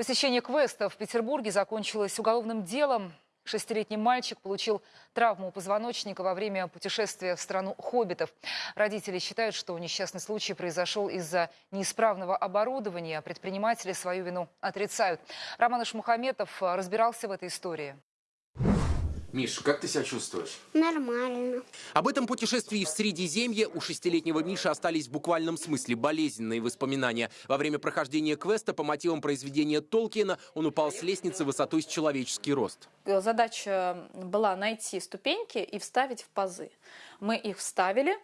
Посещение квеста в Петербурге закончилось уголовным делом. Шестилетний мальчик получил травму позвоночника во время путешествия в страну хоббитов. Родители считают, что несчастный случай произошел из-за неисправного оборудования. а Предприниматели свою вину отрицают. Роман Ишмухаметов разбирался в этой истории. Миш, как ты себя чувствуешь? Нормально. Об этом путешествии в Средиземье у шестилетнего Миши остались в буквальном смысле болезненные воспоминания. Во время прохождения квеста по мотивам произведения Толкиена он упал с лестницы высотой с человеческий рост. Задача была найти ступеньки и вставить в пазы. Мы их вставили,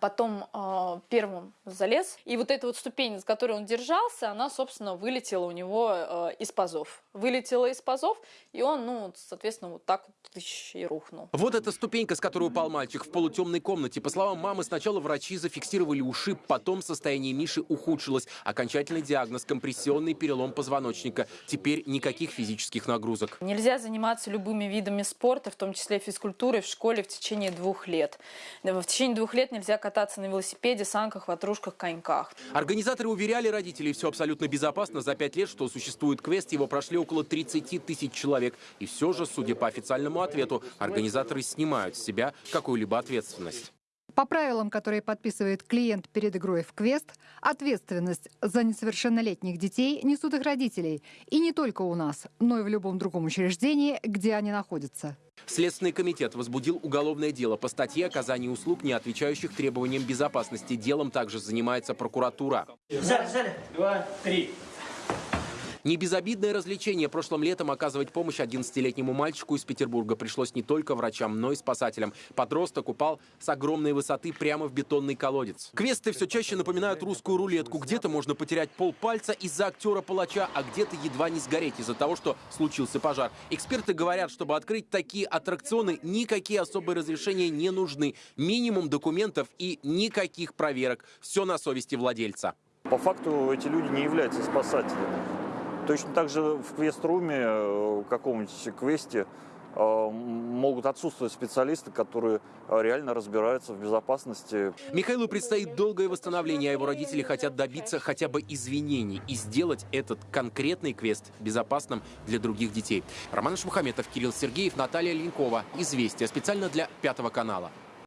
потом э, первым залез. И вот эта вот ступень, с которой он держался, она, собственно, вылетела у него э, из пазов. Вылетела из пазов, и он, ну, соответственно, вот так вот и рухнул. Вот эта ступенька, с которой упал мальчик в полутемной комнате. По словам мамы, сначала врачи зафиксировали ушиб, потом состояние Миши ухудшилось. Окончательный диагноз – компрессионный перелом позвоночника. Теперь никаких физических нагрузок. Нельзя заниматься любыми видами спорта, в том числе физкультурой, в школе в течение двух лет. В течение двух лет нельзя кататься на велосипеде, санках, ватрушках, коньках. Организаторы уверяли родителей, все абсолютно безопасно. За пять лет, что существует квест, его прошли около 30 тысяч человек. И все же, судя по официальному ответу, организаторы снимают с себя какую-либо ответственность. По правилам, которые подписывает клиент перед игрой в квест, ответственность за несовершеннолетних детей несут их родителей. И не только у нас, но и в любом другом учреждении, где они находятся. Следственный комитет возбудил уголовное дело по статье оказания услуг, не отвечающих требованиям безопасности. Делом также занимается прокуратура. Взяли, взяли. Два, три. Не развлечение прошлым летом оказывать помощь 11-летнему мальчику из Петербурга пришлось не только врачам, но и спасателям. Подросток упал с огромной высоты прямо в бетонный колодец. Квесты все чаще напоминают русскую рулетку. Где-то можно потерять полпальца из-за актера-палача, а где-то едва не сгореть из-за того, что случился пожар. Эксперты говорят, чтобы открыть такие аттракционы, никакие особые разрешения не нужны. Минимум документов и никаких проверок. Все на совести владельца. По факту эти люди не являются спасателями. Точно так же в квест-руме, э, в каком-нибудь квесте, э, могут отсутствовать специалисты, которые э, реально разбираются в безопасности. Михаилу предстоит долгое восстановление, а его родители хотят добиться хотя бы извинений и сделать этот конкретный квест безопасным для других детей. Роман Шмухаметов, Кирилл Сергеев, Наталья Ленкова. Известия. Специально для Пятого канала.